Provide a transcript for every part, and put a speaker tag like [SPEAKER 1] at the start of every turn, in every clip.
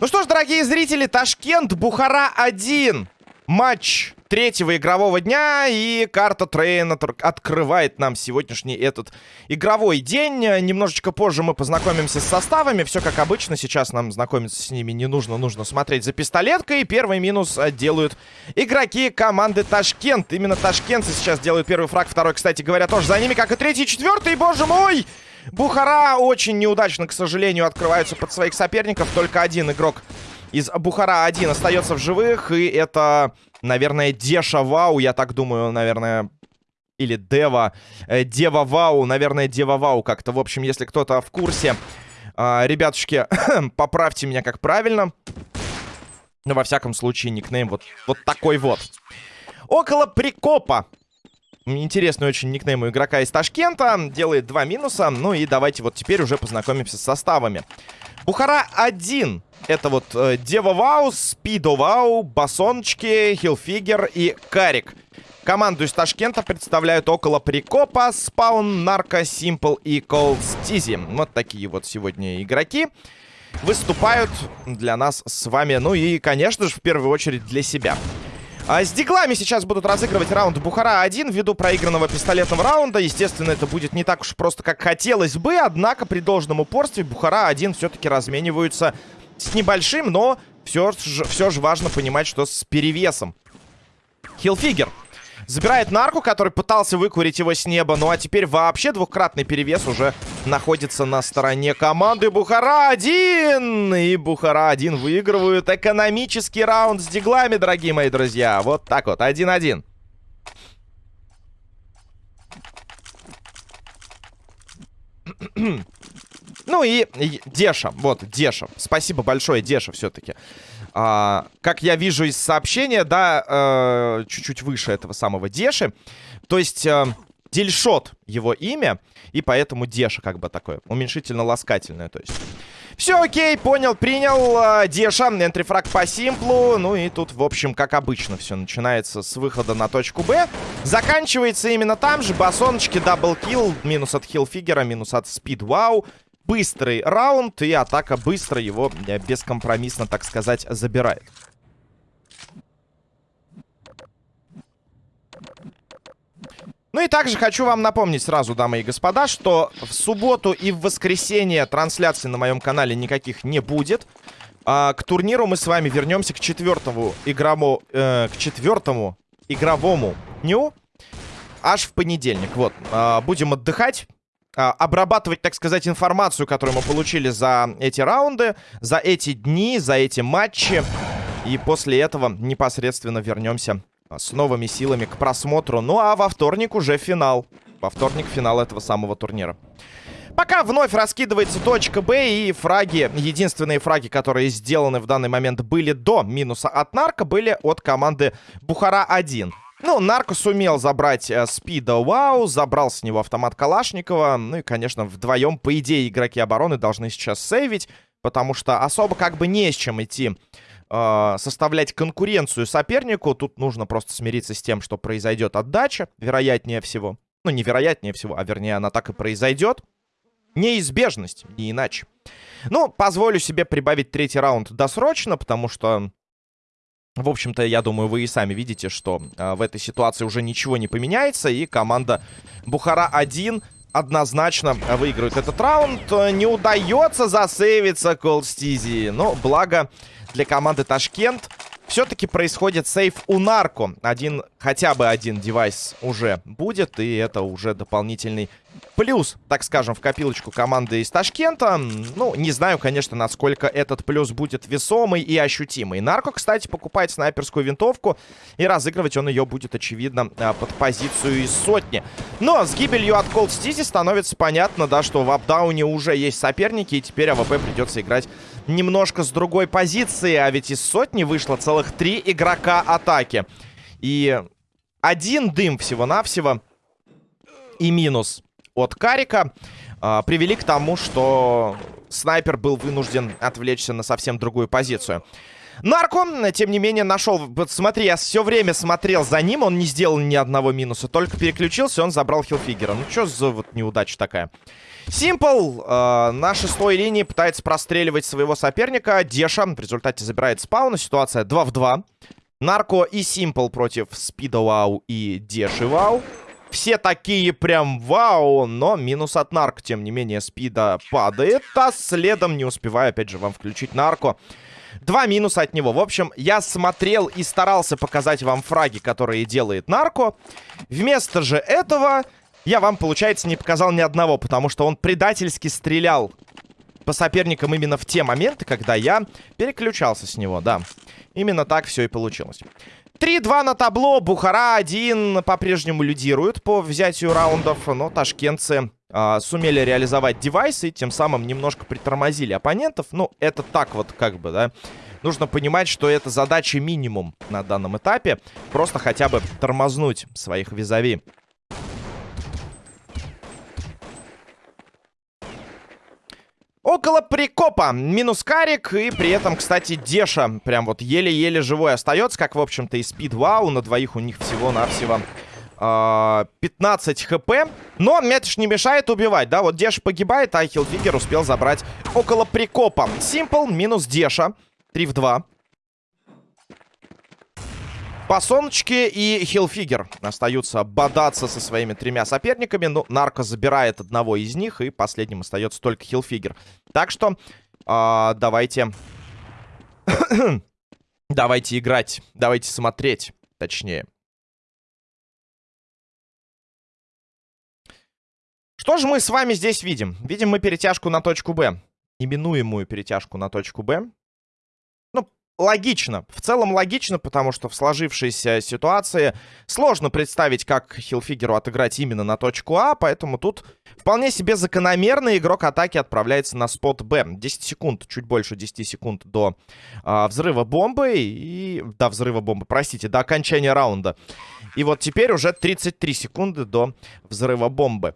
[SPEAKER 1] Ну что ж, дорогие зрители, Ташкент, Бухара 1. Матч третьего игрового дня, и карта Train открывает нам сегодняшний этот игровой день. Немножечко позже мы познакомимся с составами. Все как обычно, сейчас нам знакомиться с ними не нужно, нужно смотреть за пистолеткой. Первый минус э, делают игроки команды Ташкент. Именно ташкентцы сейчас делают первый фраг, второй, кстати говоря, тоже за ними, как и третий, четвертый, боже мой! Бухара очень неудачно, к сожалению, открываются под своих соперников. Только один игрок из Бухара один остается в живых. И это, наверное, Деша Вау, я так думаю, наверное... Или Дева. Э, Дева Вау, наверное, Дева Вау как-то. В общем, если кто-то в курсе, э, ребятушки, поправьте меня как правильно. Но, во всяком случае, никнейм вот, вот такой вот. Около прикопа Интересный очень никнейм у игрока из Ташкента. Делает два минуса. Ну и давайте вот теперь уже познакомимся с составами. Бухара 1. Это вот э, Дева Вау, Спидо Вау, Басоночки, Хилфигер и Карик. Команду из Ташкента представляют около Прикопа, Спаун, Нарко, Симпл и Колд Стизи. Вот такие вот сегодня игроки выступают для нас с вами. Ну и, конечно же, в первую очередь для себя. А с диглами сейчас будут разыгрывать раунд Бухара-1 ввиду проигранного пистолетного раунда. Естественно, это будет не так уж просто, как хотелось бы. Однако при должном упорстве Бухара-1 все-таки размениваются с небольшим, но все же, все же важно понимать, что с перевесом. Хилфигер Забирает нарку, который пытался выкурить его с неба. Ну а теперь вообще двухкратный перевес уже находится на стороне команды Бухара-1. И Бухара-1 выигрывают экономический раунд с диглами, дорогие мои друзья. Вот так вот, 1-1. Ну и Деша, вот, Деша. Спасибо большое, Деша, все-таки. А, как я вижу из сообщения, да, э, чуть-чуть выше этого самого Деши. То есть... Э, Дельшот его имя, и поэтому Деша как бы такое, уменьшительно-ласкательное, то есть. Все окей, понял, принял. Э, Деша, entry frag по симплу. Ну и тут, в общем, как обычно, все начинается с выхода на точку Б. Заканчивается именно там же. Басоночки, double kill, минус от хилфигера, минус от спид, вау быстрый раунд, и атака быстро его э, бескомпромиссно, так сказать, забирает. Ну и также хочу вам напомнить сразу, дамы и господа, что в субботу и в воскресенье трансляций на моем канале никаких не будет. А, к турниру мы с вами вернемся к четвертому игровому, э, к четвертому игровому дню аж в понедельник. Вот, а, будем отдыхать. А, обрабатывать, так сказать, информацию, которую мы получили за эти раунды, за эти дни, за эти матчи. И после этого непосредственно вернемся с новыми силами к просмотру. Ну а во вторник уже финал. Во вторник финал этого самого турнира. Пока вновь раскидывается точка Б и фраги, единственные фраги, которые сделаны в данный момент были до минуса от Нарка, были от команды Бухара-1. Ну, Нарко сумел забрать э, Спида Вау, забрал с него автомат Калашникова. Ну и, конечно, вдвоем, по идее, игроки обороны должны сейчас сейвить, потому что особо как бы не с чем идти э, составлять конкуренцию сопернику. Тут нужно просто смириться с тем, что произойдет отдача, вероятнее всего. Ну, не вероятнее всего, а вернее она так и произойдет. Неизбежность, не иначе. Ну, позволю себе прибавить третий раунд досрочно, потому что в общем-то, я думаю, вы и сами видите, что э, в этой ситуации уже ничего не поменяется. И команда Бухара-1 однозначно выигрывает этот раунд. Не удается засейвиться Колстизи. Но благо для команды Ташкент все-таки происходит сейф у Нарко. Один, хотя бы один девайс уже будет. И это уже дополнительный плюс, так скажем, в копилочку команды из Ташкента. Ну, не знаю, конечно, насколько этот плюс будет весомый и ощутимый. Нарко, кстати, покупает снайперскую винтовку, и разыгрывать он ее будет, очевидно, а, под позицию из сотни. Но с гибелью от Cold Стизи становится понятно, да, что в апдауне уже есть соперники, и теперь AWP придется играть немножко с другой позиции, а ведь из сотни вышло целых три игрока атаки. И один дым всего-навсего и минус от Карика э, привели к тому, что снайпер был вынужден отвлечься на совсем другую позицию. Нарко, тем не менее, нашел... Вот смотри, я все время смотрел за ним, он не сделал ни одного минуса. Только переключился, он забрал хилфигера. Ну, что за вот неудача такая? Симпл э, на шестой линии пытается простреливать своего соперника. Деша в результате забирает спауна. Ситуация 2 в 2. Нарко и Симпл против Спида Вау и Деши Вау. Все такие прям вау, но минус от нарко. Тем не менее, спида падает, а следом не успеваю, опять же, вам включить нарко. Два минуса от него. В общем, я смотрел и старался показать вам фраги, которые делает нарко. Вместо же этого я вам, получается, не показал ни одного, потому что он предательски стрелял по соперникам именно в те моменты, когда я переключался с него, да. Именно так все и получилось. 3-2 на табло. Бухара 1 по-прежнему лидирует по взятию раундов. Но ташкентцы э, сумели реализовать девайсы. Тем самым немножко притормозили оппонентов. Ну, это так вот как бы, да. Нужно понимать, что это задача минимум на данном этапе. Просто хотя бы тормознуть своих визави. Около прикопа. Минус карик. И при этом, кстати, Деша прям вот еле-еле живой остается. Как, в общем-то, и Спид Вау. На двоих у них всего-навсего... 15 хп. Но Метш не мешает убивать, да? Вот Деша погибает, а Хилфигер успел забрать около прикопа. Симпл минус Деша. 3 в 2. По солнечке и Хилфигер остаются бодаться со своими тремя соперниками. Ну, Нарко забирает одного из них, и последним остается только Хилфигер. Так что э, давайте... давайте играть, давайте смотреть, точнее. Что же мы с вами здесь видим? Видим мы перетяжку на точку Б. Именуемую перетяжку на точку Б логично. В целом логично, потому что в сложившейся ситуации сложно представить, как Хилфигеру отыграть именно на точку А, поэтому тут вполне себе закономерно игрок атаки отправляется на спот Б. 10 секунд, чуть больше 10 секунд до а, взрыва бомбы и... До взрыва бомбы, простите, до окончания раунда. И вот теперь уже 33 секунды до взрыва бомбы.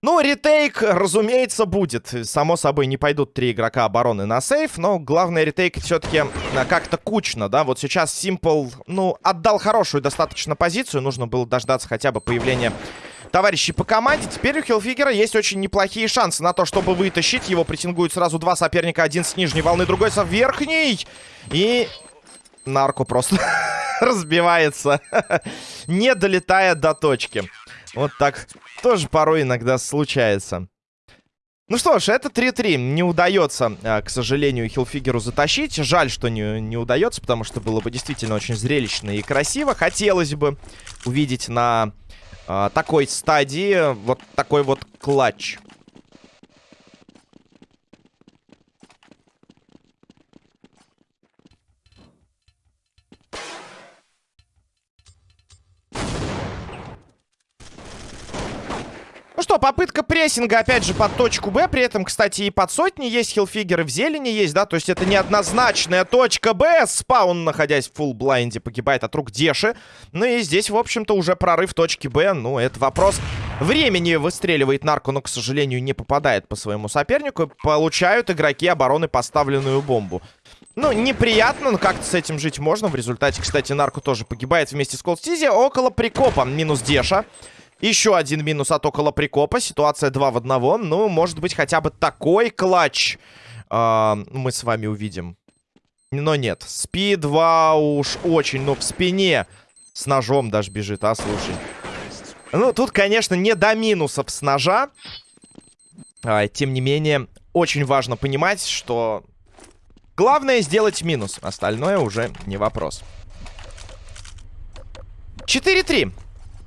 [SPEAKER 1] Ну, ретейк, разумеется, будет. Само собой, не пойдут три игрока обороны на сейф, но главное, ретейк все-таки а, как-то кучно, да? Вот сейчас Simple, ну, отдал хорошую достаточно позицию. Нужно было дождаться хотя бы появления товарищей по команде. Теперь у Хилфигера есть очень неплохие шансы на то, чтобы вытащить. Его претендуют сразу два соперника. Один с нижней волны, другой со верхней. И нарко просто разбивается, не долетая до точки. Вот так тоже порой иногда случается. Ну что ж, это 3-3. Не удается, а, к сожалению, Хилфигеру затащить. Жаль, что не, не удается, потому что было бы действительно очень зрелищно и красиво. Хотелось бы увидеть на э, такой стадии вот такой вот клатч. Что, попытка прессинга, опять же, под точку Б. При этом, кстати, и под сотни есть хилфигеры в зелени есть, да? То есть это неоднозначная точка Б. Спаун, находясь в full blind е, погибает от рук Деши. Ну и здесь, в общем-то, уже прорыв точки Б. Ну, это вопрос времени. Выстреливает нарко, но, к сожалению, не попадает по своему сопернику. Получают игроки обороны поставленную бомбу. Ну, неприятно, но как-то с этим жить можно. В результате, кстати, нарко тоже погибает вместе с Колстизи. Около прикопа. Минус Деша. Еще один минус от около прикопа. Ситуация 2 в 1. Ну, может быть, хотя бы такой клатч э, мы с вами увидим. Но нет. Спид 2 уж очень, ну, в спине. С ножом даже бежит, а, слушай. Ну, тут, конечно, не до минусов с ножа. А, тем не менее, очень важно понимать, что... Главное сделать минус. Остальное уже не вопрос. 4-3.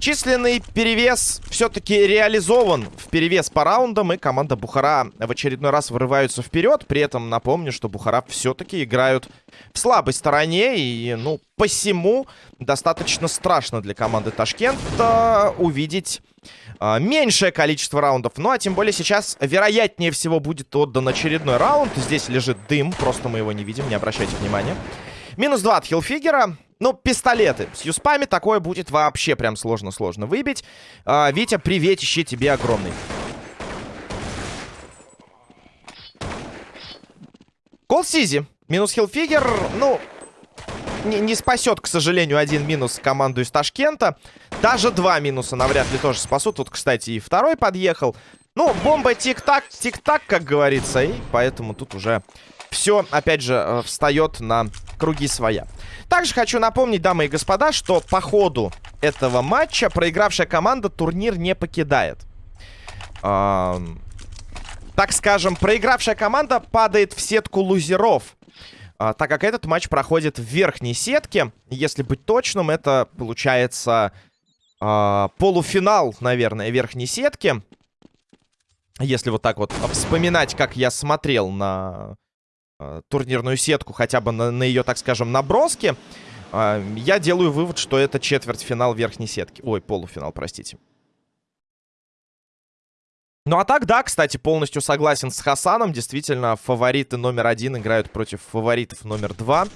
[SPEAKER 1] Численный перевес все-таки реализован в перевес по раундам, и команда Бухара в очередной раз вырываются вперед. При этом напомню, что Бухара все-таки играют в слабой стороне, и, ну, посему достаточно страшно для команды Ташкента увидеть э, меньшее количество раундов. Ну, а тем более сейчас, вероятнее всего, будет отдан очередной раунд. Здесь лежит дым, просто мы его не видим, не обращайте внимания. Минус 2 от Хилфигера. Ну, пистолеты. С юспами такое будет вообще прям сложно-сложно выбить. А, Витя, приветище тебе огромный. Кол Сизи Минус Хилфигер, ну, не, не спасет, к сожалению, один минус команду из Ташкента. Даже два минуса навряд ли тоже спасут. Тут, кстати, и второй подъехал. Ну, бомба тик-так, тик-так, как говорится. И поэтому тут уже все, опять же, э, встает на круги своя. Также хочу напомнить, дамы и господа, что по ходу этого матча проигравшая команда турнир не покидает. Эм, так скажем, проигравшая команда падает в сетку лузеров. Э, так как этот матч проходит в верхней сетке. Если быть точным, это получается э, полуфинал, наверное, верхней сетки. Если вот так вот вспоминать, как я смотрел на турнирную сетку, хотя бы на, на ее, так скажем, наброски, э, я делаю вывод, что это четвертьфинал верхней сетки. Ой, полуфинал, простите. Ну а так, да, кстати, полностью согласен с Хасаном. Действительно, фавориты номер один играют против фаворитов номер два.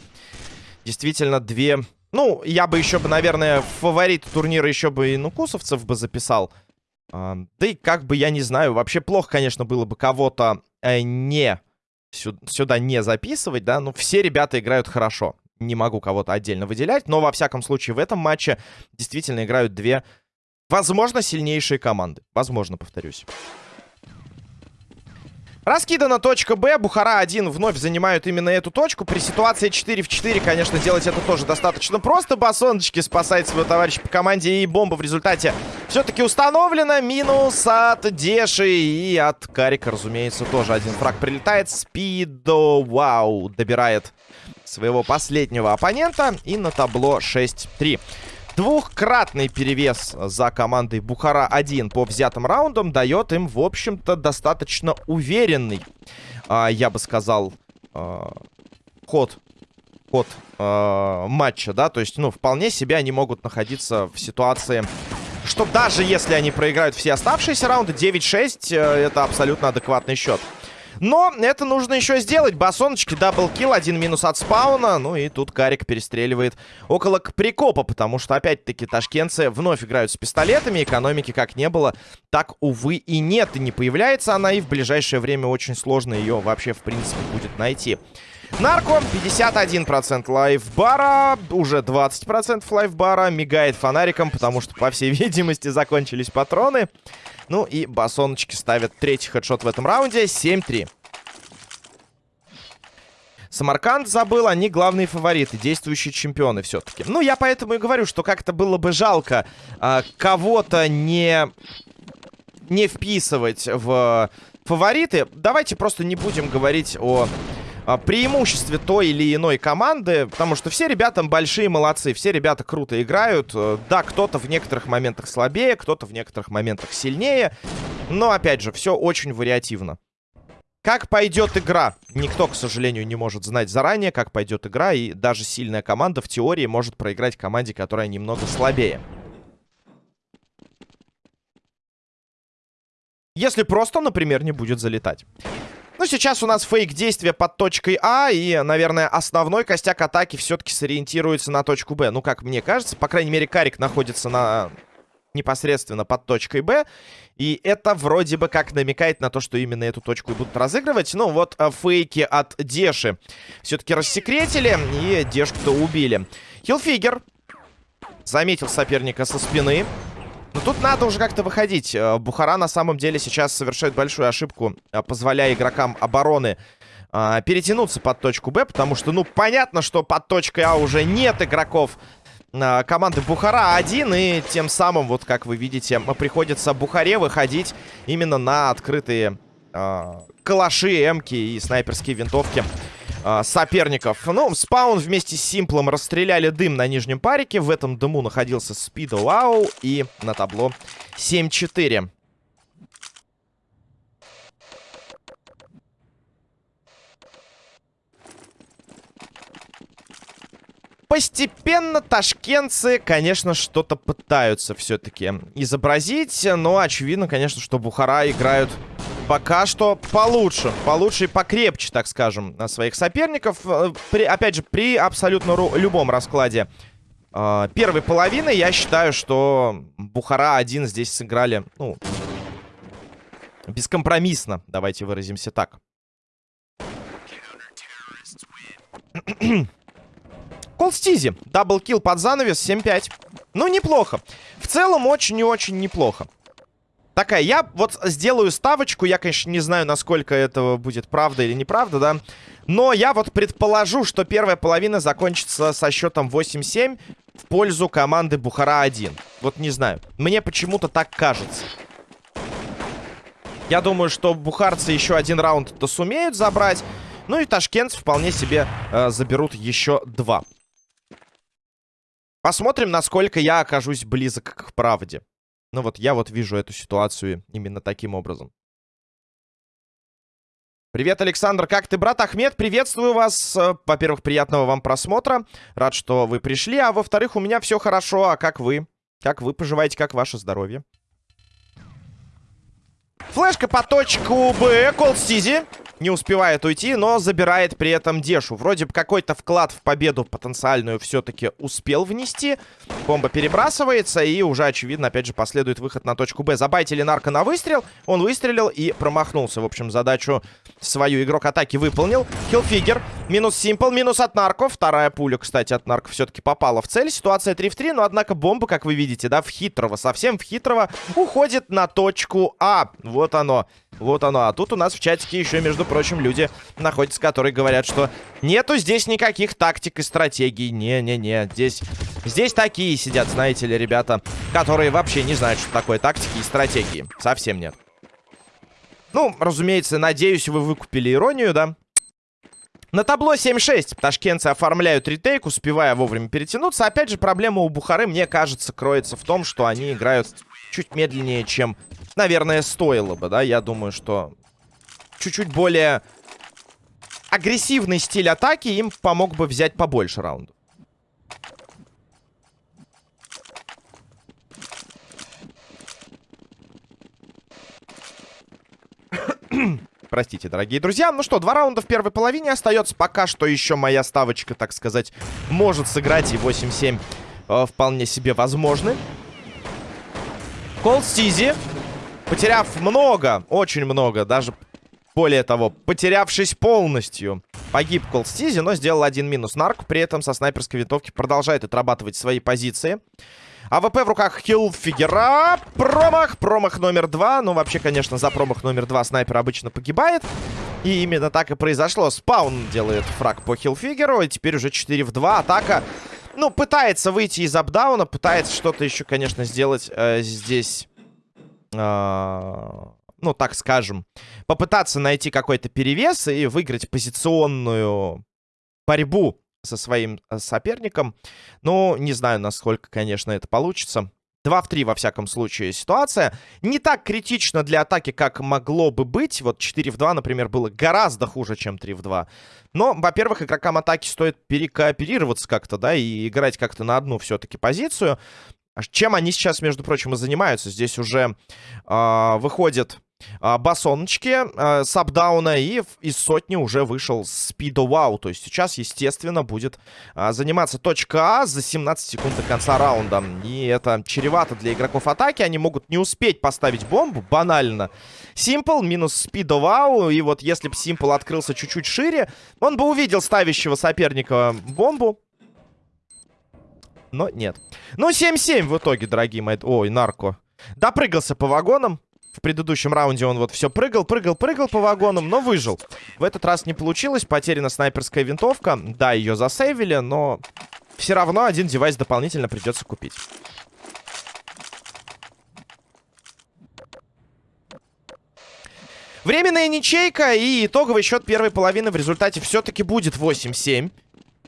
[SPEAKER 1] Действительно, две... Ну, я бы еще бы, наверное, фаворит турнира еще бы и нукусовцев бы записал. Да и как бы, я не знаю, вообще плохо, конечно, было бы кого-то э, не сюда не записывать, да, но все ребята играют хорошо. Не могу кого-то отдельно выделять, но во всяком случае в этом матче действительно играют две, возможно, сильнейшие команды. Возможно, повторюсь. Раскидана точка Б. Бухара-1 вновь занимают именно эту точку. При ситуации 4 в 4, конечно, делать это тоже достаточно просто. Басоночки спасает своего товарища по команде. И бомба в результате все-таки установлена. Минус от Деши и от Карика, разумеется, тоже один фраг прилетает. Спидо, вау, добирает своего последнего оппонента. И на табло 6-3. Двухкратный перевес за командой Бухара-1 по взятым раундам дает им, в общем-то, достаточно уверенный, а, я бы сказал, а, ход, ход а, матча, да, то есть, ну, вполне себе они могут находиться в ситуации, что даже если они проиграют все оставшиеся раунды, 9-6, э, это абсолютно адекватный счет. Но это нужно еще сделать. Басоночки, double kill, один минус от спауна. Ну и тут Карик перестреливает около прикопа, потому что, опять-таки, ташкентцы вновь играют с пистолетами. Экономики как не было, так, увы, и нет. И не появляется она, и в ближайшее время очень сложно ее вообще, в принципе, будет найти. Нарко, 51% lifebar а, уже 20% lifebar а, мигает фонариком, потому что, по всей видимости, закончились патроны. Ну и басоночки ставят третий хедшот в этом раунде. 7-3. Самарканд забыл, они главные фавориты, действующие чемпионы все-таки. Ну, я поэтому и говорю, что как-то было бы жалко э, кого-то не, не вписывать в фавориты. Давайте просто не будем говорить о преимуществе той или иной команды, потому что все ребята большие молодцы, все ребята круто играют. Э, да, кто-то в некоторых моментах слабее, кто-то в некоторых моментах сильнее, но, опять же, все очень вариативно. Как пойдет игра? Никто, к сожалению, не может знать заранее, как пойдет игра, и даже сильная команда в теории может проиграть команде, которая немного слабее. Если просто, например, не будет залетать. Ну, сейчас у нас фейк действия под точкой А, и, наверное, основной костяк атаки все-таки сориентируется на точку Б. Ну, как мне кажется, по крайней мере, Карик находится на непосредственно под точкой Б. И это вроде бы как намекает на то, что именно эту точку и будут разыгрывать. Ну, вот а, фейки от Деши все-таки рассекретили, и Дешку-то убили. Хилфигер заметил соперника со спины. Но тут надо уже как-то выходить. Э, Бухара на самом деле сейчас совершает большую ошибку, э, позволяя игрокам обороны э, перетянуться под точку Б, потому что, ну, понятно, что под точкой А уже нет игроков команды Бухара один, и тем самым, вот как вы видите, приходится Бухаре выходить именно на открытые э, калаши, эмки и снайперские винтовки э, соперников. Ну, спаун вместе с Симплом расстреляли дым на нижнем парике. В этом дыму находился Спидо Вау. И на табло 7-4. Постепенно ташкентцы, конечно, что-то пытаются все-таки изобразить. Но очевидно, конечно, что Бухара играют пока что получше. Получше и покрепче, так скажем, своих соперников. Э, при, опять же, при абсолютно любом раскладе э, первой половины я считаю, что Бухара один здесь сыграли, ну, бескомпромиссно. Давайте выразимся так. Колстизи. Даблкил под занавес 7-5. Ну, неплохо. В целом, очень и очень неплохо. Такая, я вот сделаю ставочку. Я, конечно, не знаю, насколько это будет правда или неправда, да. Но я вот предположу, что первая половина закончится со счетом 8-7 в пользу команды Бухара-1. Вот не знаю. Мне почему-то так кажется. Я думаю, что бухарцы еще один раунд-то сумеют забрать. Ну и ташкентцы вполне себе э, заберут еще два. Посмотрим, насколько я окажусь близок к правде. Ну вот я вот вижу эту ситуацию именно таким образом. Привет, Александр, как ты, брат Ахмед? Приветствую вас. Во-первых, приятного вам просмотра. Рад, что вы пришли. А во-вторых, у меня все хорошо. А как вы? Как вы поживаете? Как ваше здоровье? Флешка по точку Б. Колд Стизи не успевает уйти, но забирает при этом Дешу. Вроде бы какой-то вклад в победу потенциальную все-таки успел внести. Бомба перебрасывается, и уже, очевидно, опять же, последует выход на точку Б. Забайтили нарко на выстрел. Он выстрелил и промахнулся. В общем, задачу свою игрок атаки выполнил. Хилфигер. Минус Симпл, минус от нарко. Вторая пуля, кстати, от нарко все-таки попала в цель. Ситуация 3 в 3, но, однако, бомба, как вы видите, да, в хитрого, совсем в хитрого, уходит на точку А. Вот оно. Вот оно. А тут у нас в чатике еще, между прочим, люди находятся, которые говорят, что нету здесь никаких тактик и стратегий. Не-не-не. Здесь, здесь такие сидят, знаете ли, ребята, которые вообще не знают, что такое тактики и стратегии. Совсем нет. Ну, разумеется, надеюсь, вы выкупили иронию, да? На табло 7-6 ташкентцы оформляют ретейк, успевая вовремя перетянуться. Опять же, проблема у Бухары, мне кажется, кроется в том, что они играют чуть медленнее, чем наверное, стоило бы, да? Я думаю, что чуть-чуть более агрессивный стиль атаки им помог бы взять побольше раундов. Простите, дорогие друзья. Ну что, два раунда в первой половине остается. Пока что еще моя ставочка, так сказать, может сыграть. И 8-7 э, вполне себе возможны. Кол Стизи Потеряв много, очень много, даже более того, потерявшись полностью, погиб Колстизи, но сделал один минус. Нарк при этом со снайперской винтовки продолжает отрабатывать свои позиции. АВП в руках Хилфигера. Промах. Промах номер два. Ну, вообще, конечно, за промах номер два снайпер обычно погибает. И именно так и произошло. Спаун делает фраг по Хилфигеру. И теперь уже 4 в 2. Атака, ну, пытается выйти из апдауна. Пытается что-то еще, конечно, сделать э, здесь ну, так скажем, попытаться найти какой-то перевес и выиграть позиционную борьбу со своим э, соперником. Ну, не знаю, насколько, конечно, это получится. 2 в 3, во всяком случае, ситуация. Не так критично для атаки, как могло бы быть. Вот 4 в 2, например, было гораздо хуже, чем 3 в 2. Но, во-первых, игрокам атаки стоит перекооперироваться как-то, да, и играть как-то на одну все-таки позицию. А чем они сейчас, между прочим, и занимаются? Здесь уже э, выходит э, басоночки э, с апдауна, и из сотни уже вышел Спидо Вау. То есть сейчас, естественно, будет э, заниматься точка А за 17 секунд до конца раунда. И это чревато для игроков атаки. Они могут не успеть поставить бомбу, банально. Симпл минус Спидо Вау. И вот если бы Симпл открылся чуть-чуть шире, он бы увидел ставящего соперника бомбу но нет. Ну, 7-7 в итоге, дорогие мои... Ой, нарко. Допрыгался по вагонам. В предыдущем раунде он вот все прыгал, прыгал, прыгал по вагонам, но выжил. В этот раз не получилось. Потеряна снайперская винтовка. Да, ее засейвили, но все равно один девайс дополнительно придется купить. Временная ничейка и итоговый счет первой половины в результате все-таки будет 8-7.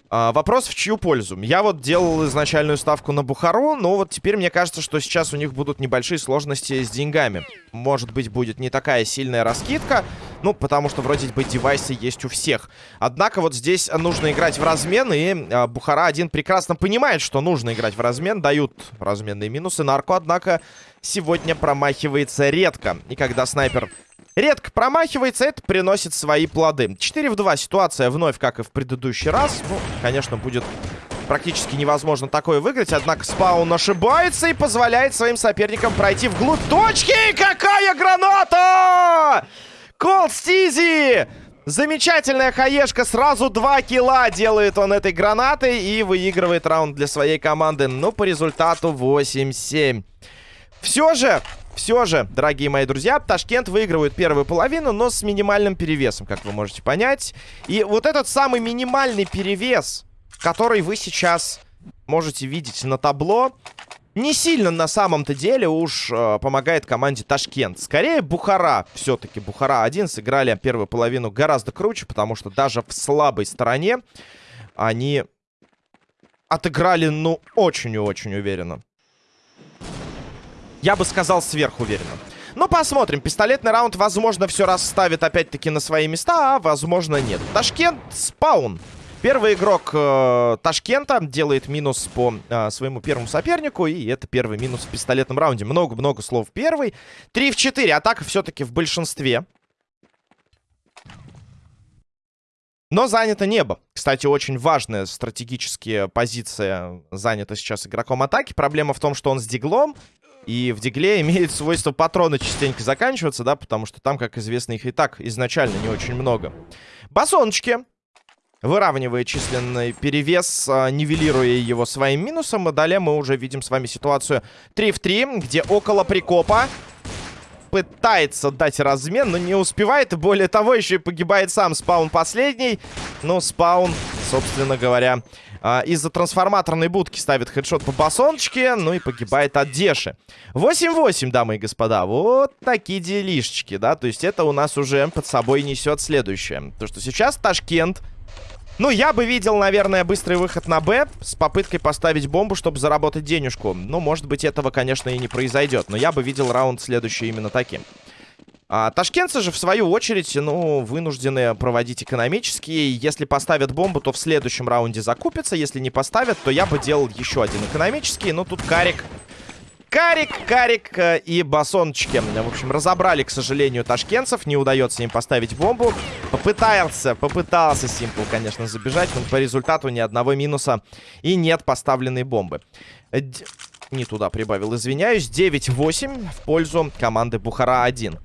[SPEAKER 1] А, вопрос в чью пользу? Я вот делал изначальную ставку на Бухару, но вот теперь мне кажется, что сейчас у них будут небольшие сложности с деньгами. Может быть, будет не такая сильная раскидка, ну, потому что вроде бы девайсы есть у всех. Однако вот здесь нужно играть в размен, и а, Бухара один прекрасно понимает, что нужно играть в размен. Дают разменные минусы. Нарко, однако, сегодня промахивается редко. И когда снайпер редко промахивается, это приносит свои плоды. 4 в 2 ситуация вновь, как и в предыдущий раз. Ну, конечно, будет практически невозможно такое выиграть. Однако спаун ошибается и позволяет своим соперникам пройти вглубь точки. Какая граната! Колд Стизи! Замечательная хаешка, сразу два килла делает он этой гранатой и выигрывает раунд для своей команды. Ну, по результату 8-7. Все же, все же, дорогие мои друзья, Ташкент выигрывает первую половину, но с минимальным перевесом, как вы можете понять. И вот этот самый минимальный перевес, который вы сейчас можете видеть на табло, не сильно на самом-то деле уж э, помогает команде Ташкент. Скорее Бухара. Все-таки Бухара-1 сыграли первую половину гораздо круче, потому что даже в слабой стороне они отыграли, ну, очень и очень уверенно. Я бы сказал, сверхуверенно. Ну, посмотрим. Пистолетный раунд, возможно, все расставит опять-таки на свои места, а возможно, нет. Ташкент, спаун. Первый игрок э, Ташкента делает минус по э, своему первому сопернику. И это первый минус в пистолетном раунде. Много-много слов первый. 3 в 4. Атака все-таки в большинстве. Но занято небо. Кстати, очень важная стратегическая позиция занята сейчас игроком атаки. Проблема в том, что он с диглом. И в дигле имеет свойство патроны частенько заканчиваться, да, потому что там, как известно, их и так изначально не очень много. Басоночки выравнивая численный перевес, а, нивелируя его своим минусом. И далее мы уже видим с вами ситуацию 3 в 3, где около прикопа пытается дать размен, но не успевает. И более того, еще и погибает сам спаун последний. Но спаун, собственно говоря, а, из-за трансформаторной будки ставит хедшот по басоночке. Ну и погибает от Деши. 8-8, дамы и господа. Вот такие делишечки, да. То есть это у нас уже под собой несет следующее. То, что сейчас Ташкент ну, я бы видел, наверное, быстрый выход на Б с попыткой поставить бомбу, чтобы заработать денежку. Ну, может быть, этого, конечно, и не произойдет. Но я бы видел раунд следующий именно таким. А ташкентцы же, в свою очередь, ну, вынуждены проводить экономические. Если поставят бомбу, то в следующем раунде закупятся. Если не поставят, то я бы делал еще один экономический. Но тут Карик Карик, Карик э, и Басончики. В общем, разобрали, к сожалению, ташкентцев. Не удается им поставить бомбу. Попытался, попытался Симпл, конечно, забежать, но по результату ни одного минуса и нет поставленной бомбы. Д... Не туда прибавил, извиняюсь. 9-8 в пользу команды Бухара-1.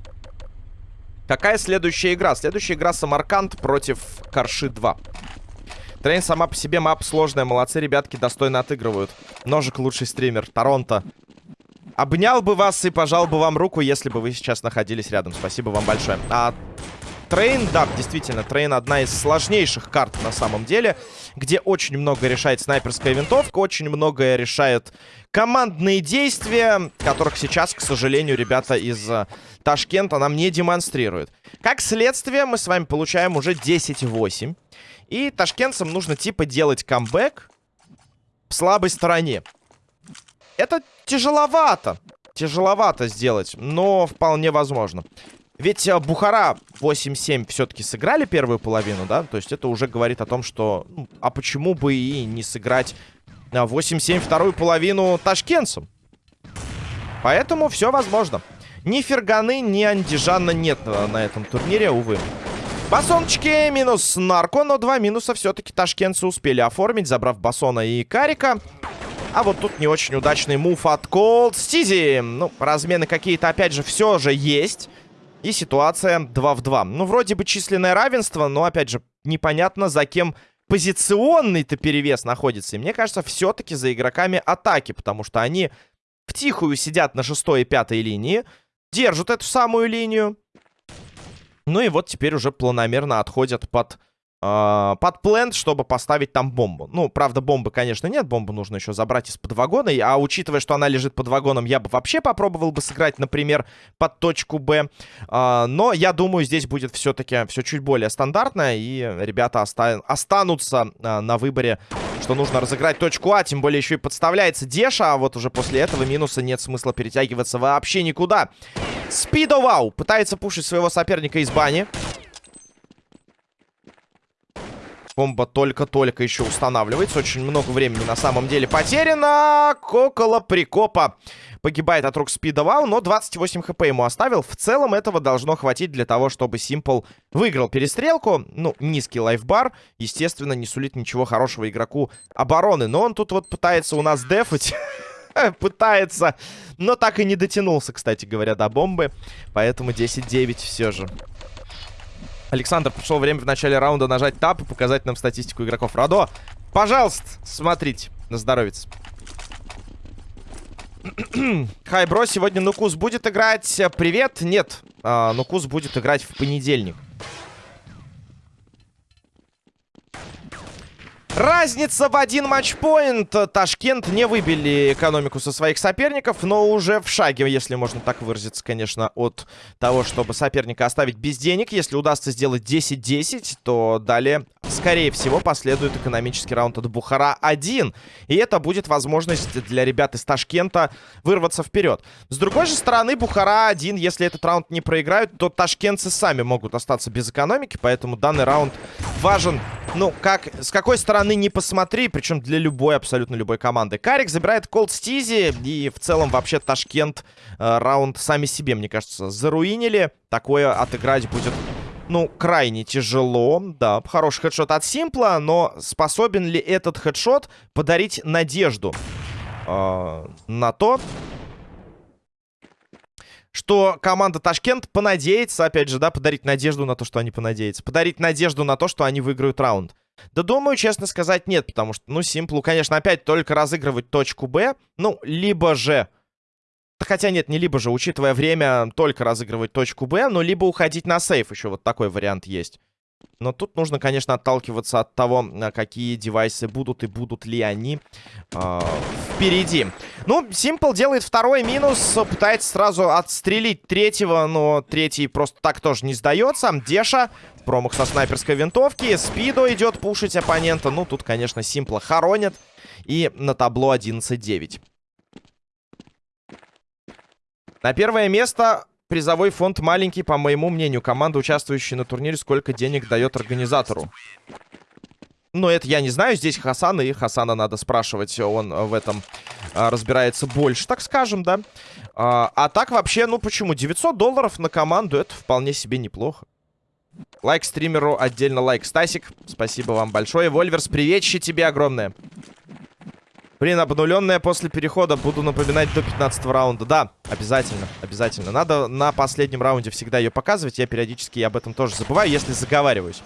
[SPEAKER 1] Какая следующая игра? Следующая игра Самарканд против Карши 2. Train сама по себе map сложная. Молодцы, ребятки, достойно отыгрывают. Ножик лучший стример. Торонто. Обнял бы вас и пожал бы вам руку, если бы вы сейчас находились рядом. Спасибо вам большое. А Train, да, действительно, Train одна из сложнейших карт на самом деле, где очень много решает снайперская винтовка, очень многое решает командные действия, которых сейчас, к сожалению, ребята из uh, Ташкента нам не демонстрируют. Как следствие, мы с вами получаем уже 10-8. И ташкентцам нужно типа делать камбэк в слабой стороне. Это тяжеловато. Тяжеловато сделать, но вполне возможно. Ведь э, Бухара 8-7 все-таки сыграли первую половину, да? То есть это уже говорит о том, что... Ну, а почему бы и не сыграть 8-7 вторую половину ташкентцам? Поэтому все возможно. Ни Ферганы, ни Андижана нет э, на этом турнире, увы. Басончики минус Нарко, но два минуса все-таки ташкентцы успели оформить, забрав Басона и Карика. А вот тут не очень удачный мув от Cold Стизи. Ну, размены какие-то, опять же, все же есть. И ситуация 2 в 2. Ну, вроде бы численное равенство, но, опять же, непонятно, за кем позиционный-то перевес находится. И мне кажется, все-таки за игроками атаки, потому что они втихую сидят на шестой и пятой линии, держат эту самую линию. Ну и вот теперь уже планомерно отходят под под плент, чтобы поставить там бомбу. Ну, правда, бомбы, конечно, нет. Бомбу нужно еще забрать из-под вагона. А учитывая, что она лежит под вагоном, я бы вообще попробовал бы сыграть, например, под точку Б. Э, но я думаю, здесь будет все-таки все чуть более стандартно. И ребята оста останутся э, на выборе, что нужно разыграть точку А. Тем более еще и подставляется Деша. А вот уже после этого минуса нет смысла перетягиваться вообще никуда. Спидовау пытается пушить своего соперника из бани. Бомба только-только еще устанавливается. Очень много времени на самом деле потеряно. Около прикопа погибает от рук Спидовал, но 28 хп ему оставил. В целом этого должно хватить для того, чтобы Симпл выиграл перестрелку. Ну, низкий лайфбар, естественно, не сулит ничего хорошего игроку обороны. Но он тут вот пытается у нас дефать. Пытается, но так и не дотянулся, кстати говоря, до бомбы. Поэтому 10-9 все же. Александр, пришло время в начале раунда нажать тап и показать нам статистику игроков. Радо, пожалуйста, смотрите. На здоровье. Хай, бро, сегодня Нукус будет играть. Привет. Нет, а, Нукус будет играть в понедельник. Разница в один матчпоинт. Ташкент не выбили экономику со своих соперников, но уже в шаге, если можно так выразиться, конечно, от того, чтобы соперника оставить без денег. Если удастся сделать 10-10, то далее, скорее всего, последует экономический раунд от Бухара-1. И это будет возможность для ребят из Ташкента вырваться вперед. С другой же стороны, Бухара-1, если этот раунд не проиграют, то ташкентцы сами могут остаться без экономики, поэтому данный раунд важен, ну, как, с какой стороны не посмотри, причем для любой, абсолютно любой команды. Карик забирает Колд Стизи, и в целом вообще Ташкент э, раунд сами себе, мне кажется, заруинили. Такое отыграть будет, ну, крайне тяжело. Да, хороший хедшот от Симпла, но способен ли этот хедшот подарить надежду э, на то, что команда Ташкент понадеется, опять же, да, подарить надежду на то, что они понадеются. Подарить надежду на то, что они выиграют раунд. Да думаю, честно сказать, нет, потому что, ну, Симплу, конечно, опять только разыгрывать точку Б, ну, либо же... Хотя нет, не либо же, учитывая время, только разыгрывать точку Б, но либо уходить на сейф, еще вот такой вариант есть. Но тут нужно, конечно, отталкиваться от того, какие девайсы будут и будут ли они э, впереди. Ну, Simple делает второй минус, пытается сразу отстрелить третьего, но третий просто так тоже не сдается. Деша, промах со снайперской винтовки, Спидо идет пушить оппонента. Ну, тут, конечно, Симпла хоронят. И на табло 11-9. На первое место призовой фонд маленький, по моему мнению. Команда, участвующая на турнире, сколько денег дает организатору? Ну, это я не знаю. Здесь Хасана, и Хасана надо спрашивать. Он в этом а, разбирается больше, так скажем, да. А, а так вообще, ну почему? 900 долларов на команду, это вполне себе неплохо. Лайк стримеру, отдельно лайк. Стасик, спасибо вам большое. Вольверс, приветище тебе огромное. Блин, обнуленная после перехода. Буду напоминать до 15 раунда. Да, обязательно, обязательно. Надо на последнем раунде всегда ее показывать. Я периодически об этом тоже забываю, если заговариваюсь.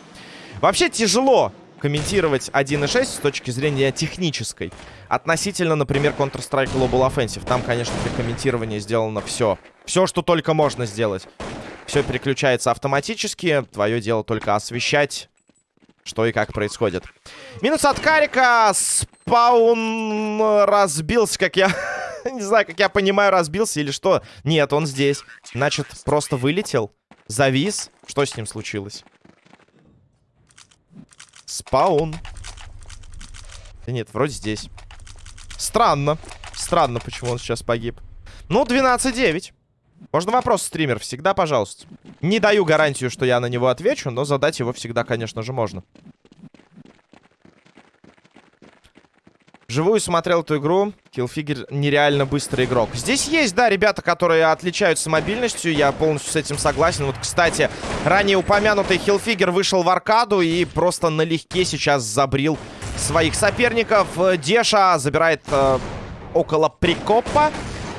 [SPEAKER 1] Вообще тяжело комментировать 1.6 с точки зрения технической. Относительно, например, Counter-Strike Global Offensive. Там, конечно, для комментирования сделано все. Все, что только можно сделать. Все переключается автоматически. Твое дело только освещать что и как происходит. Минус от Карика. Спаун разбился, как я... Не знаю, как я понимаю, разбился или что. Нет, он здесь. Значит, просто вылетел. Завис. Что с ним случилось? Спаун. Да нет, вроде здесь. Странно. Странно, почему он сейчас погиб. Ну, 12-9. Можно вопрос, стример? Всегда, пожалуйста. Не даю гарантию, что я на него отвечу, но задать его всегда, конечно же, можно. Живую смотрел эту игру. Киллфигер нереально быстрый игрок. Здесь есть, да, ребята, которые отличаются мобильностью. Я полностью с этим согласен. Вот, кстати, ранее упомянутый Хиллфигер вышел в аркаду и просто налегке сейчас забрил своих соперников. Деша забирает э, около прикопа.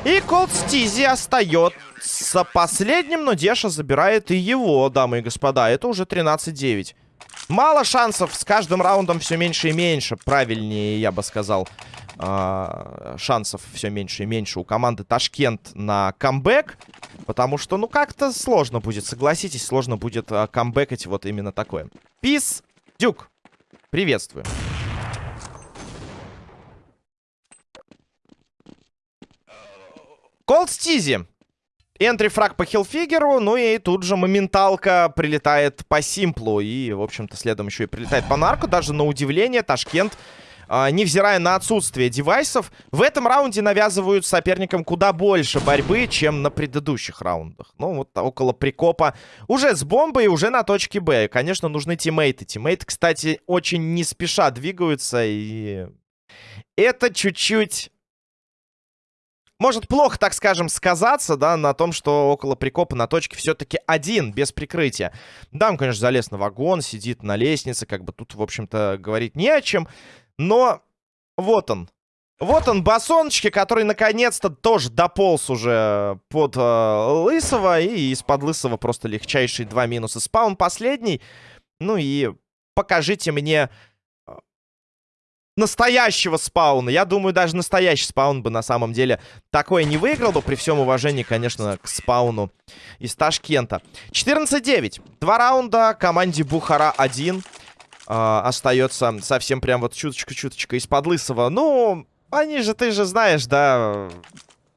[SPEAKER 1] И Колд Стизи остается последним, но Деша забирает и его, дамы и господа. Это уже 13-9. Мало шансов, с каждым раундом все меньше и меньше. Правильнее, я бы сказал. А, шансов все меньше и меньше у команды Ташкент на камбэк. Потому что, ну, как-то сложно будет, согласитесь, сложно будет а, камбэкать вот именно такое. Пис, Дюк, приветствую. Колд Стизи. Энтри-фраг по хилфигеру, ну и тут же моменталка прилетает по симплу. И, в общем-то, следом еще и прилетает по нарку. Даже на удивление Ташкент, э, невзирая на отсутствие девайсов, в этом раунде навязывают соперникам куда больше борьбы, чем на предыдущих раундах. Ну, вот около прикопа. Уже с бомбой, уже на точке Б. Конечно, нужны тиммейты. Тиммейты, кстати, очень не спеша двигаются. И это чуть-чуть может плохо, так скажем, сказаться, да, на том, что около прикопа на точке все-таки один, без прикрытия. Да, он, конечно, залез на вагон, сидит на лестнице, как бы тут, в общем-то, говорить не о чем. Но вот он, Вот он, басоночки, который наконец-то тоже дополз уже под э, Лысого. И из-под Лысого просто легчайшие два минуса. Спаун последний. Ну и покажите мне настоящего спауна. Я думаю, даже настоящий спаун бы на самом деле такое не выиграл бы. При всем уважении, конечно, к спауну из Ташкента. 14-9. Два раунда команде Бухара 1. Э, остается совсем прям вот чуточка-чуточка из-под Лысого. Ну... Они же, ты же знаешь, да,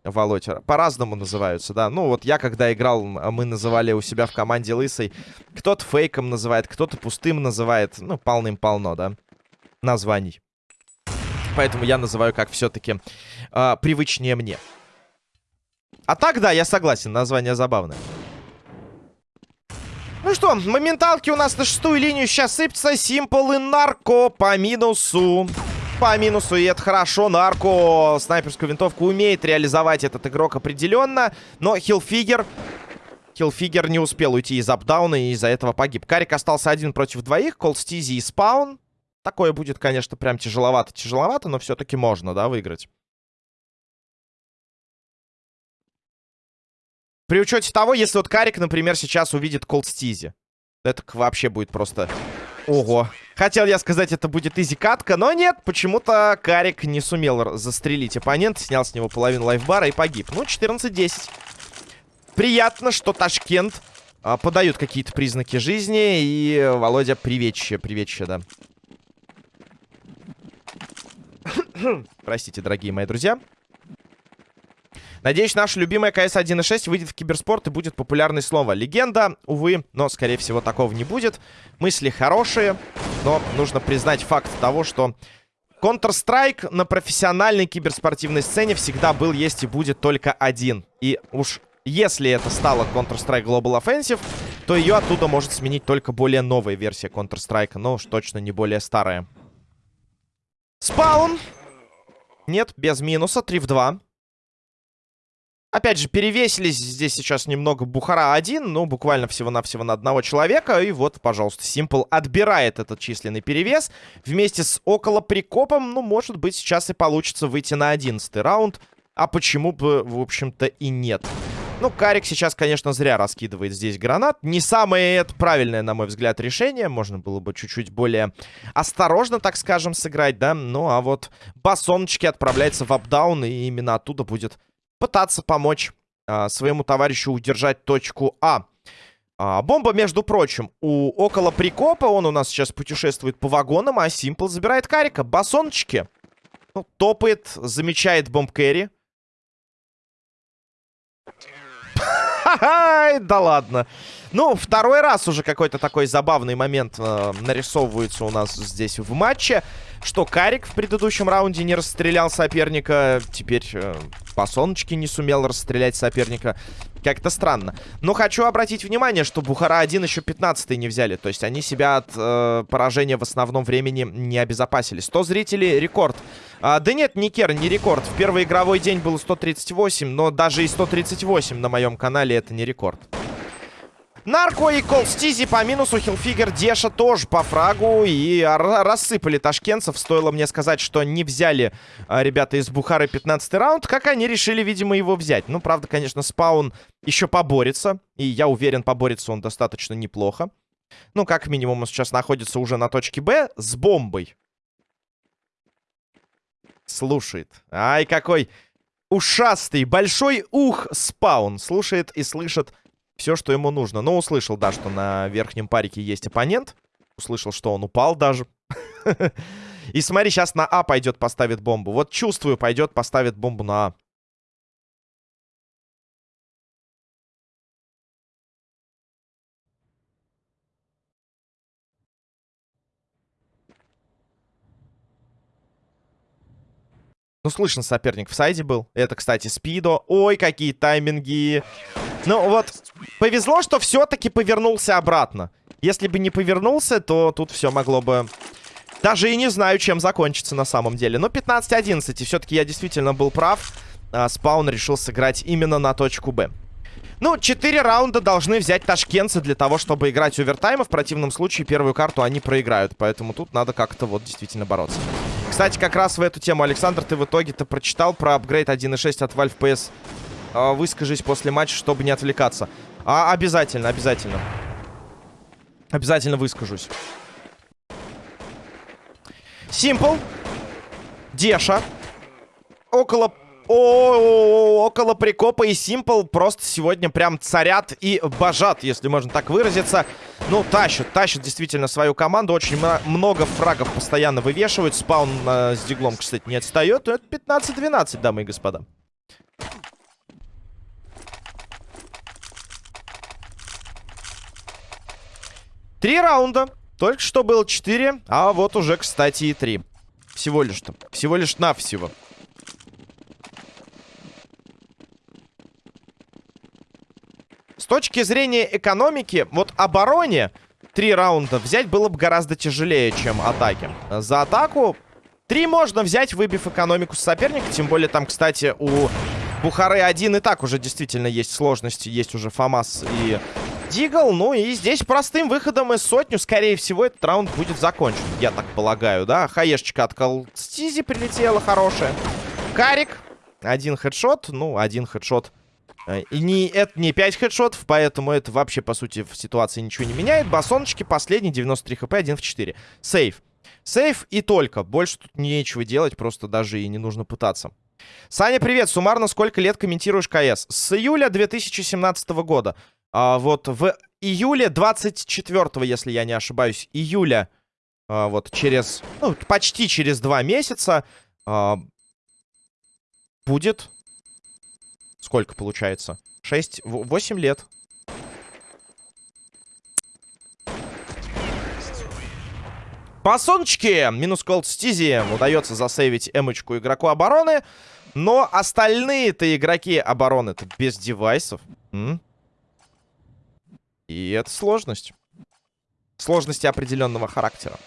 [SPEAKER 1] Володь, по-разному называются, да. Ну, вот я, когда играл, мы называли у себя в команде Лысый. Кто-то фейком называет, кто-то пустым называет. Ну, полным-полно, да, названий. Поэтому я называю как все-таки э, а, привычнее мне. А так, да, я согласен, название забавное. Ну что, моменталки у нас на шестую линию сейчас сыпется. Симпл и нарко по минусу по минусу, и это хорошо. Нарко снайперскую винтовку умеет реализовать этот игрок определенно. Но Хилфигер... Хилфигер не успел уйти из апдауна и из-за этого погиб. Карик остался один против двоих. Колстизи и Спаун. Такое будет, конечно, прям тяжеловато-тяжеловато, но все-таки можно, да, выиграть. При учете того, если вот Карик, например, сейчас увидит Колстизи. Это вообще будет просто Ого. Хотел я сказать, это будет изи-катка, но нет, почему-то Карик не сумел застрелить оппонента, снял с него половину лайфбара и погиб. Ну, 14-10. Приятно, что Ташкент а, подают какие-то признаки жизни, и Володя приветчие, приветчие, да. Простите, дорогие мои друзья. Надеюсь, наша любимая КС 1.6 выйдет в киберспорт и будет популярное слово. Легенда, увы, но, скорее всего, такого не будет. Мысли хорошие, но нужно признать факт того, что Counter-Strike на профессиональной киберспортивной сцене всегда был, есть и будет только один. И уж если это стало Counter-Strike Global Offensive, то ее оттуда может сменить только более новая версия Counter-Strike, но уж точно не более старая. Спаун. Нет, без минуса. 3 в 2. Опять же, перевесились здесь сейчас немного Бухара один, ну, буквально всего-навсего на одного человека. И вот, пожалуйста, Симпл отбирает этот численный перевес. Вместе с около прикопом, ну, может быть, сейчас и получится выйти на одиннадцатый раунд. А почему бы, в общем-то, и нет. Ну, Карик сейчас, конечно, зря раскидывает здесь гранат. Не самое это правильное, на мой взгляд, решение. Можно было бы чуть-чуть более осторожно, так скажем, сыграть, да. Ну, а вот басоночки отправляется в апдаун, и именно оттуда будет пытаться помочь а, своему товарищу удержать точку А. а. Бомба, между прочим, у около прикопа. Он у нас сейчас путешествует по вагонам, а Симпл забирает карика. Басончики. Ну, топает, замечает бомб кэрри. Да ладно. Ну, второй раз уже какой-то такой забавный момент э, нарисовывается у нас здесь в матче. Что Карик в предыдущем раунде не расстрелял соперника. Теперь э, по соночке не сумел расстрелять соперника. Как-то странно. Но хочу обратить внимание, что Бухара-1 еще 15 не взяли. То есть они себя от э, поражения в основном времени не обезопасили. 100 зрителей — рекорд. А, да нет, не Кер, не рекорд. В первый игровой день было 138, но даже и 138 на моем канале это не рекорд. Нарко и Колстизи по минусу. Хилфигер Деша тоже по фрагу. И рассыпали ташкентцев. Стоило мне сказать, что не взяли а, ребята из Бухары 15 раунд. Как они решили, видимо, его взять. Ну, правда, конечно, спаун еще поборется. И я уверен, поборется он достаточно неплохо. Ну, как минимум, он сейчас находится уже на точке Б с бомбой. Слушает. Ай, какой ушастый, большой ух спаун. Слушает и слышит все, что ему нужно. Но услышал, да, что на верхнем парике есть оппонент. Услышал, что он упал даже. И смотри, сейчас на А пойдет, поставит бомбу. Вот чувствую, пойдет, поставит бомбу на А. Ну, слышно, соперник в сайде был. Это, кстати, Спидо. Ой, какие тайминги. Ну, вот, повезло, что все-таки повернулся обратно. Если бы не повернулся, то тут все могло бы... Даже и не знаю, чем закончится на самом деле. Но 15-11, и все-таки я действительно был прав. А, спаун решил сыграть именно на точку Б. Ну, 4 раунда должны взять ташкентцы для того, чтобы играть овертайм. В противном случае первую карту они проиграют. Поэтому тут надо как-то вот действительно бороться. Кстати, как раз в эту тему, Александр, ты в итоге-то прочитал про апгрейд 1.6 от Valve PS. А, выскажись после матча, чтобы не отвлекаться. А, обязательно, обязательно. Обязательно выскажусь. Симпл. Деша. Около... О, около прикопа и Симпл просто сегодня прям царят и божат, если можно так выразиться. Ну, тащат, тащат действительно свою команду. Очень много фрагов постоянно вывешивают. Спаун э, с диглом, кстати, не отстает. Это 15-12, дамы и господа. Три раунда. Только что было четыре, а вот уже, кстати, и три. Всего лишь-то. Всего лишь навсего. С точки зрения экономики, вот обороне три раунда взять было бы гораздо тяжелее, чем атаке. За атаку три можно взять, выбив экономику с соперника. Тем более там, кстати, у Бухары один и так уже действительно есть сложности. Есть уже Фамас и Дигл. Ну и здесь простым выходом из сотню, скорее всего, этот раунд будет закончен. Я так полагаю, да? Хаешечка от Колстизи прилетела хорошая. Карик. Один хедшот. Ну, один хедшот. Э, и не, это не 5 хедшотов, поэтому это вообще, по сути, в ситуации ничего не меняет. Басоночки последний, 93 хп, 1 в 4. Сейф. Сейф и только. Больше тут нечего делать, просто даже и не нужно пытаться. Саня, привет. Суммарно сколько лет комментируешь КС? С июля 2017 года. А, вот в июле 24, если я не ошибаюсь, июля, а, вот через, ну, почти через два месяца а, будет... Сколько получается? 6, 8 лет. По сончике, минус колд стизи, удается засейвить эмочку игроку обороны. Но остальные-то игроки обороны-то без девайсов. М? И это сложность. Сложности определенного характера.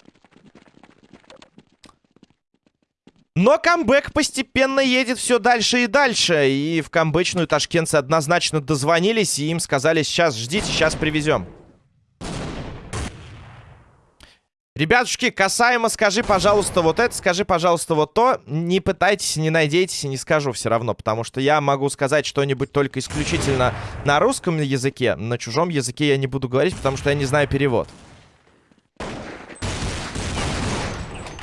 [SPEAKER 1] Но камбэк постепенно едет все дальше и дальше. И в камбэчную ташкентцы однозначно дозвонились и им сказали, сейчас ждите, сейчас привезем. Ребятушки, касаемо скажи, пожалуйста, вот это, скажи, пожалуйста, вот то. Не пытайтесь, не надейтесь, не скажу все равно, потому что я могу сказать что-нибудь только исключительно на русском языке. На чужом языке я не буду говорить, потому что я не знаю перевод.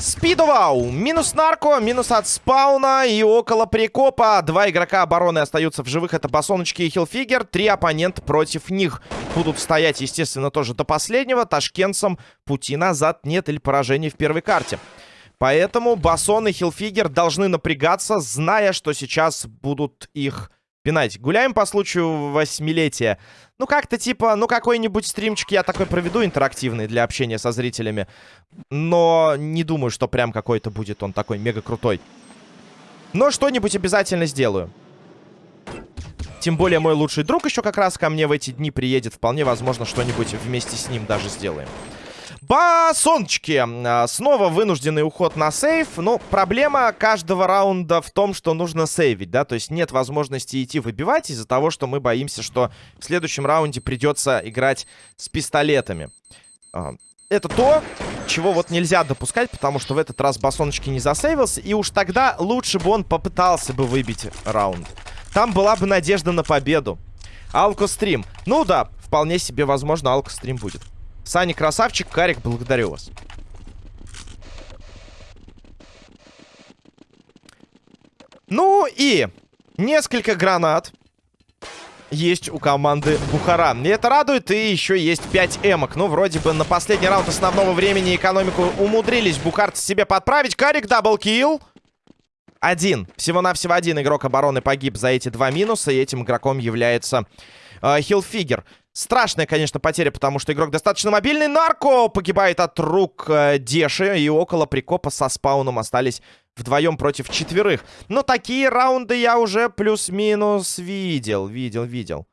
[SPEAKER 1] Спидовау. Минус нарко, минус от спауна и около прикопа. Два игрока обороны остаются в живых. Это Басоночки и Хилфигер. Три оппонента против них будут стоять, естественно, тоже до последнего. Ташкентцам пути назад нет или поражений в первой карте. Поэтому Басон и Хилфигер должны напрягаться, зная, что сейчас будут их пинать. Гуляем по случаю восьмилетия. Ну, как-то типа, ну, какой-нибудь стримчик я такой проведу интерактивный для общения со зрителями. Но не думаю, что прям какой-то будет он такой мега крутой. Но что-нибудь обязательно сделаю. Тем более мой лучший друг еще как раз ко мне в эти дни приедет. Вполне возможно, что-нибудь вместе с ним даже сделаем. Басончики. А, снова вынужденный уход на сейф. Ну, проблема каждого раунда в том, что нужно сейвить, да. То есть нет возможности идти выбивать из-за того, что мы боимся, что в следующем раунде придется играть с пистолетами. А, это то, чего вот нельзя допускать, потому что в этот раз Басоночки не засейвился. И уж тогда лучше бы он попытался бы выбить раунд. Там была бы надежда на победу. Алкострим. Ну да, вполне себе возможно, алкострим будет. Саня, красавчик. Карик, благодарю вас. Ну и несколько гранат есть у команды Бухара. И это радует. И еще есть 5 эмок. Ну, вроде бы на последний раунд основного времени экономику умудрились бухарцы себе подправить. Карик double kill. Один. Всего-навсего один игрок обороны погиб за эти два минуса. И этим игроком является э, Хилфигер. Страшная, конечно, потеря, потому что игрок достаточно мобильный. Нарко погибает от рук э, Деши. И около прикопа со спауном остались вдвоем против четверых. Но такие раунды я уже плюс-минус видел. Видел, видел.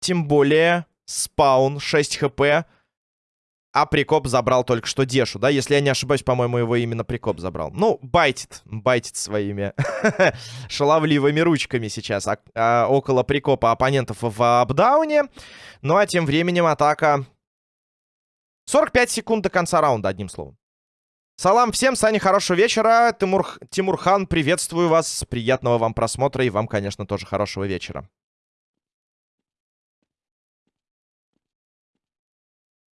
[SPEAKER 1] Тем более спаун 6 хп. А Прикоп забрал только что Дешу, да? Если я не ошибаюсь, по-моему, его именно Прикоп забрал. Ну, байтит. Байтит своими шаловливыми ручками сейчас а, а, около Прикопа оппонентов в апдауне. Ну, а тем временем атака... 45 секунд до конца раунда, одним словом. Салам всем, Саня, хорошего вечера. Тимур, Тимурхан, приветствую вас. Приятного вам просмотра и вам, конечно, тоже хорошего вечера.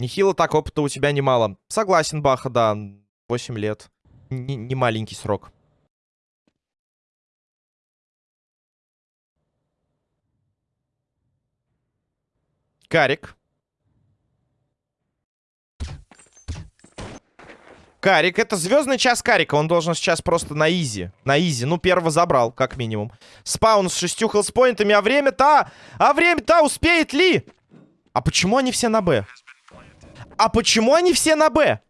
[SPEAKER 1] Нехило так, опыта у тебя немало. Согласен, Баха, да. 8 лет. Н не маленький срок. Карик. Карик, это звездный час Карика. Он должен сейчас просто на изи. На изи. Ну, первого забрал, как минимум. Спаун с шестью хелспоинтами. А время-то... А время-то успеет ли? А почему они все на Б? А почему они все на Б?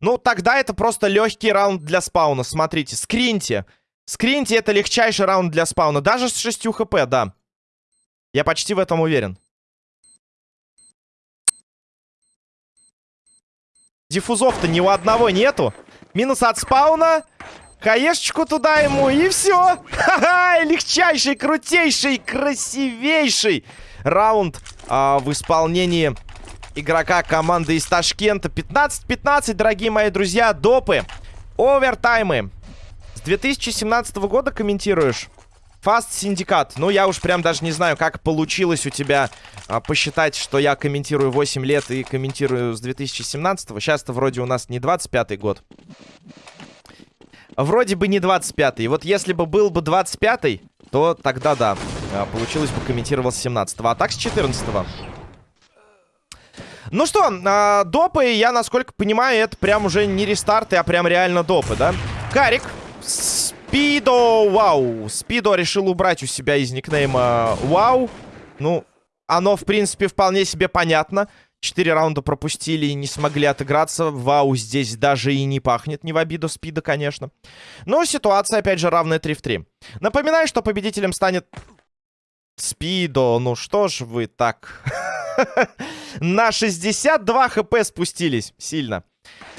[SPEAKER 1] Ну, тогда это просто легкий раунд для спауна. Смотрите, скриньте. Скриньте это легчайший раунд для спауна. Даже с 6 хп, да. Я почти в этом уверен. Диффузов-то ни у одного нету. Минус от спауна. Хаешечку туда ему, и все. Ха-ха, легчайший, крутейший, красивейший раунд а, в исполнении игрока команды из Ташкента. 15-15, дорогие мои друзья, допы, овертаймы. С 2017 года комментируешь? Fast Syndicate. Ну, я уж прям даже не знаю, как получилось у тебя а, посчитать, что я комментирую 8 лет и комментирую с 2017. -го. Сейчас-то вроде у нас не 25-й год. Вроде бы не 25-й. Вот если бы был бы 25-й, то тогда да. А, получилось бы комментировал с 17-го. А так с 14-го. Ну что, а, допы, я, насколько понимаю, это прям уже не рестарты, а прям реально допы, да? Карик Спидо, вау. Спидо решил убрать у себя из никнейма вау. Ну, оно, в принципе, вполне себе понятно. Четыре раунда пропустили и не смогли отыграться. Вау, здесь даже и не пахнет, не в обиду Спида, конечно. Но ситуация, опять же, равная 3 в 3. Напоминаю, что победителем станет Спидо. Ну что ж вы так... На 62 хп спустились. Сильно.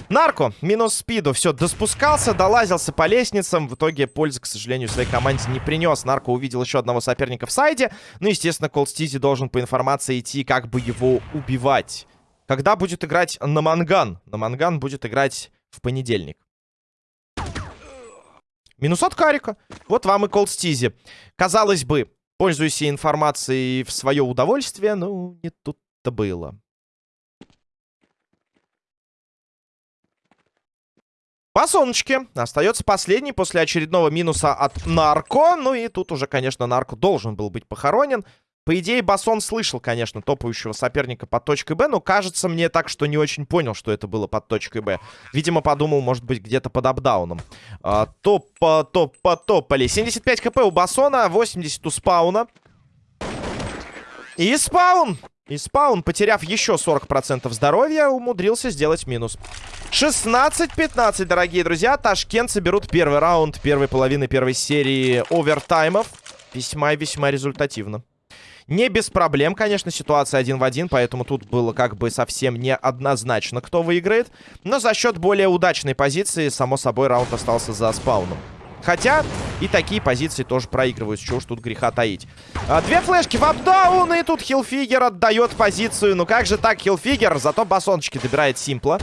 [SPEAKER 1] Нарко, минус спиду. Все, доспускался, долазился по лестницам. В итоге пользы, к сожалению, своей команде не принес. Нарко увидел еще одного соперника в сайде. Ну, естественно, Колд Стизи должен по информации идти, как бы его убивать. Когда будет играть на Манган? На Манган будет играть в понедельник. Минус от Карика. Вот вам и Колд Стизи. Казалось бы, пользуйся информацией в свое удовольствие. Ну, не тут-то было. По солнышке. Остается последний после очередного минуса от Нарко. Ну и тут уже, конечно, Нарко должен был быть похоронен. По идее, Басон слышал, конечно, топающего соперника под точкой Б, но кажется мне так, что не очень понял, что это было под точкой Б. Видимо, подумал, может быть, где-то под апдауном. А, топ, топ, топали. 75 хп у Басона, 80 у спауна. И спаун! И спаун, потеряв еще 40% здоровья, умудрился сделать минус. 16-15, дорогие друзья. Ташкентцы берут первый раунд первой половины первой серии овертаймов. Весьма и весьма результативно. Не без проблем, конечно, ситуация один в один, поэтому тут было как бы совсем не однозначно, кто выиграет. Но за счет более удачной позиции, само собой, раунд остался за спауном. Хотя и такие позиции тоже проигрывают. Чего уж тут греха таить. А, две флешки в апдаун. И тут Хилфигер отдает позицию. Ну как же так, Хилфигер? Зато басончики добирает Симпла.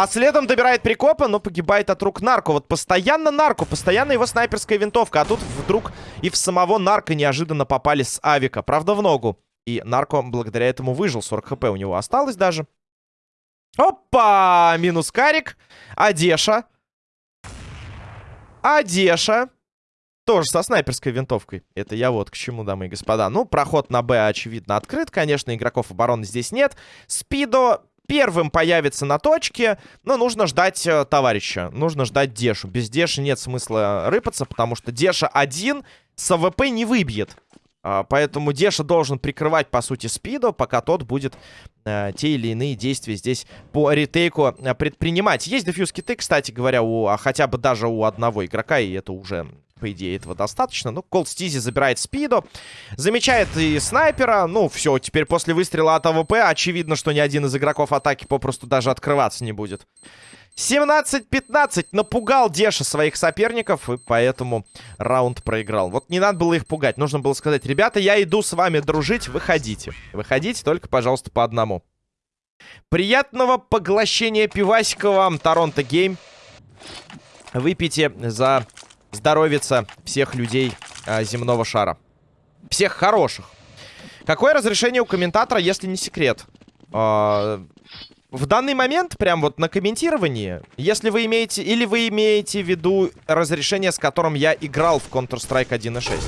[SPEAKER 1] А следом добирает Прикопа, но погибает от рук Нарко. Вот постоянно Нарко, постоянно его снайперская винтовка. А тут вдруг и в самого Нарко неожиданно попали с Авика. Правда, в ногу. И Нарко благодаря этому выжил. 40 хп у него осталось даже. Опа! Минус Карик. Одеша. Одеша. Тоже со снайперской винтовкой. Это я вот к чему, дамы и господа. Ну, проход на Б, очевидно, открыт. Конечно, игроков обороны здесь нет. Спидо первым появится на точке, но нужно ждать э, товарища. Нужно ждать Дешу. Без Деши нет смысла рыпаться, потому что Деша один с АВП не выбьет. А, поэтому Деша должен прикрывать, по сути, Спидо, пока тот будет э, те или иные действия здесь по retake у э, предпринимать. Есть defuse kit ы, кстати говоря, у, а хотя бы даже у одного игрока, и это уже, по идее, этого достаточно. Ну, Колд Стизи забирает Спидо, замечает и снайпера. Ну, все, теперь после выстрела от АВП очевидно, что ни один из игроков атаки попросту даже открываться не будет. 17-15 напугал Деша своих соперников, и поэтому раунд проиграл. Вот не надо было их пугать, нужно было сказать, ребята, я иду с вами дружить, выходите. Выходите только, пожалуйста, по одному. Приятного поглощения пивасика вам, Торонто Гейм. Выпейте за здоровица всех людей а, земного шара. Всех хороших. Какое разрешение у комментатора, если не секрет? А, в данный момент, прям вот на комментировании, если вы имеете... Или вы имеете в виду разрешение, с которым я играл в Counter-Strike 1.6?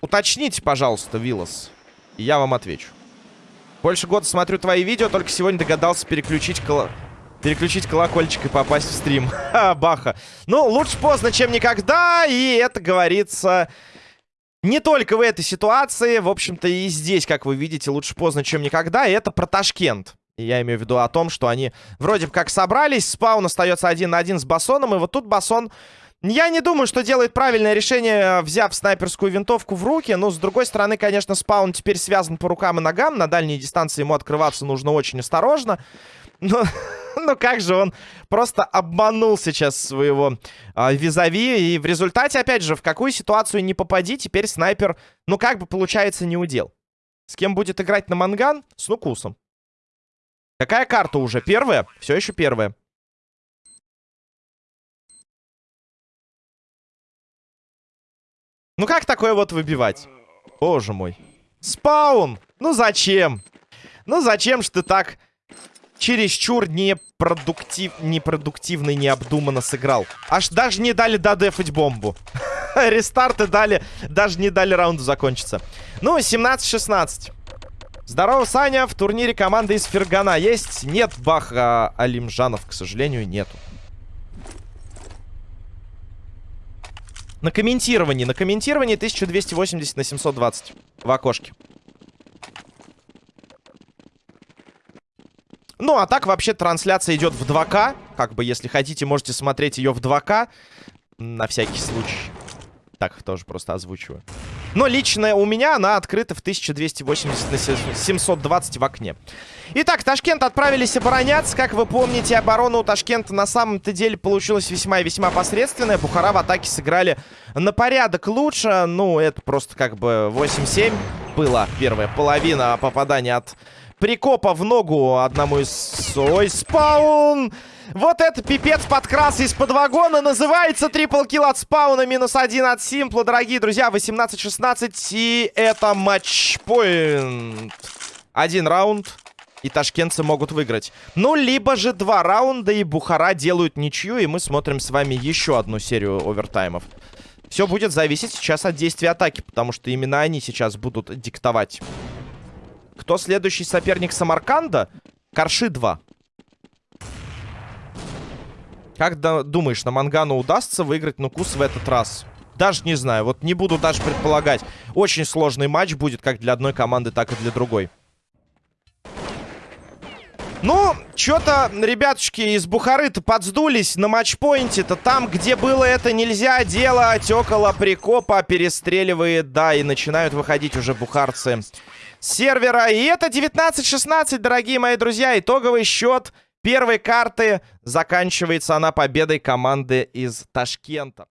[SPEAKER 1] Уточните, пожалуйста, Вилос. Я вам отвечу. Больше года смотрю твои видео, только сегодня догадался переключить коло... Переключить колокольчик и попасть в стрим. Ха, баха. Ну, лучше поздно, чем никогда. И это говорится не только в этой ситуации. В общем-то, и здесь, как вы видите, лучше поздно, чем никогда. И это про Ташкент. Я имею в виду о том, что они вроде как собрались. Спаун остается один на один с Басоном. И вот тут Басон... Я не думаю, что делает правильное решение, взяв снайперскую винтовку в руки. Но, с другой стороны, конечно, Спаун теперь связан по рукам и ногам. На дальней дистанции ему открываться нужно очень осторожно. Но, ну как же он просто обманул сейчас своего э, визави. И в результате, опять же, в какую ситуацию не попади, теперь снайпер, ну как бы получается не удел. С кем будет играть на манган? С Нукусом. Какая карта уже? Первая? Все еще первая. Ну как такое вот выбивать? Боже мой. Спаун! Ну зачем? Ну зачем ж ты так чересчур непродуктив... непродуктивно и необдуманно сыграл. Аж даже не дали додефать бомбу. Рестарты дали, даже не дали раунду закончиться. Ну, 17-16. Здорово, Саня. В турнире команда из Фергана есть? Нет, Бах а, Алимжанов, к сожалению, нету. На комментировании. На комментировании 1280 на 720 в окошке. Ну, а так вообще трансляция идет в 2К. Как бы, если хотите, можете смотреть ее в 2К. На всякий случай. Так, тоже просто озвучиваю. Но личная у меня, она открыта в 1280 на 720 в окне. Итак, Ташкент отправились обороняться. Как вы помните, оборона у Ташкента на самом-то деле получилась весьма и весьма посредственная. Бухара в атаке сыграли на порядок лучше. Ну, это просто как бы 8-7 была первая половина попадания от прикопа в ногу одному из... Ой, спаун! Вот это пипец подкрас из-под вагона. Называется трипл килл от спауна. Минус один от симпла. Дорогие друзья, 18-16. И это матчпоинт. Один раунд. И ташкентцы могут выиграть. Ну, либо же два раунда, и Бухара делают ничью. И мы смотрим с вами еще одну серию овертаймов. Все будет зависеть сейчас от действия атаки, потому что именно они сейчас будут диктовать кто следующий соперник Самарканда? Карши 2. Как думаешь, на Мангану удастся выиграть Нукус в этот раз? Даже не знаю, вот не буду даже предполагать. Очень сложный матч будет как для одной команды, так и для другой. Ну, что-то, ребятушки из Бухары-то подсдулись на матчпоинте-то. Там, где было это нельзя делать, около прикопа перестреливает, да, и начинают выходить уже бухарцы сервера. И это 19-16, дорогие мои друзья. Итоговый счет первой карты заканчивается она победой команды из Ташкента.